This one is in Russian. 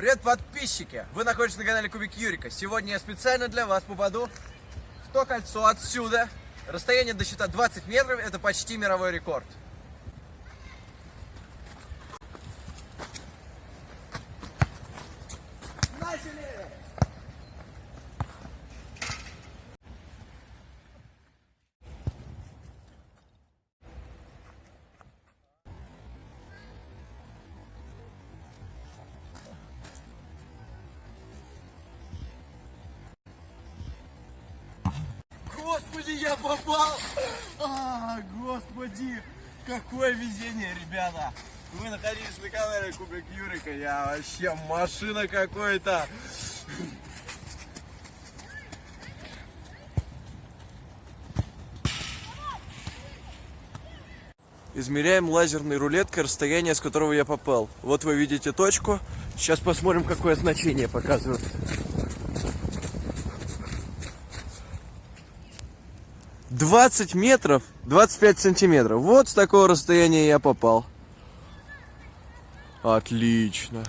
Привет, подписчики! Вы находитесь на канале Кубик Юрика. Сегодня я специально для вас попаду в то кольцо отсюда. Расстояние до счета 20 метров, это почти мировой рекорд. Начали! Господи, я попал! А, господи, какое везение, ребята! Вы находились на канале Кубик Юрика, я вообще машина какой-то! Измеряем лазерной рулеткой расстояние, с которого я попал. Вот вы видите точку. Сейчас посмотрим, какое значение показывает. 20 метров, 25 сантиметров. Вот с такого расстояния я попал. Отлично.